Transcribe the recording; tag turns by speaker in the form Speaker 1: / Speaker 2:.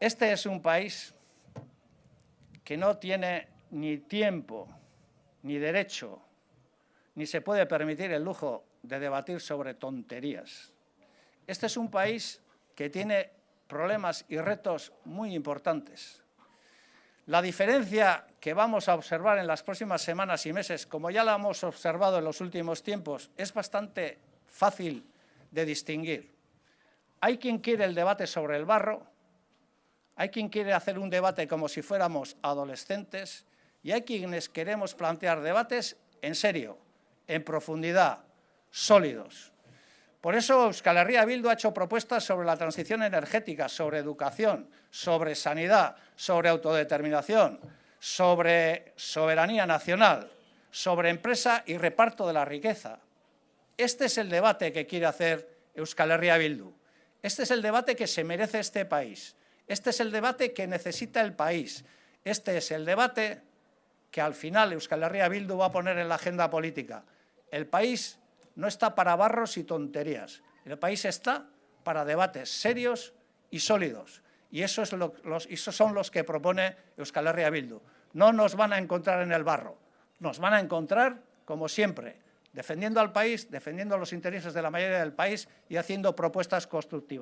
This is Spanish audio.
Speaker 1: Este es un país que no tiene ni tiempo, ni derecho, ni se puede permitir el lujo de debatir sobre tonterías. Este es un país que tiene problemas y retos muy importantes. La diferencia que vamos a observar en las próximas semanas y meses, como ya la hemos observado en los últimos tiempos, es bastante fácil de distinguir. Hay quien quiere el debate sobre el barro, hay quien quiere hacer un debate como si fuéramos adolescentes y hay quienes queremos plantear debates en serio, en profundidad, sólidos. Por eso Euskal Herria Bildu ha hecho propuestas sobre la transición energética, sobre educación, sobre sanidad, sobre autodeterminación, sobre soberanía nacional, sobre empresa y reparto de la riqueza. Este es el debate que quiere hacer Euskal Herria Bildu. Este es el debate que se merece este país. Este es el debate que necesita el país. Este es el debate que al final Euskal Herria Bildu va a poner en la agenda política. El país no está para barros y tonterías. El país está para debates serios y sólidos. Y eso es los, esos son los que propone Euskal Herria Bildu. No nos van a encontrar en el barro, nos van a encontrar, como siempre, defendiendo al país, defendiendo los intereses de la mayoría del país y haciendo propuestas constructivas.